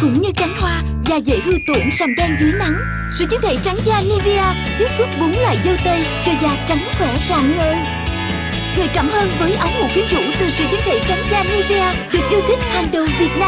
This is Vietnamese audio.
Cũng như cánh hoa, da dễ hư tổn sầm đen dưới nắng. Sự chứng thể trắng da Nivea chiết xuất bốn loại dâu tây cho da trắng khỏe rạng ngời. Gửi cảm ơn với áo ngủ quyến rũ từ sự chứng thể trắng da Nivea được yêu thích hàng đầu Việt Nam.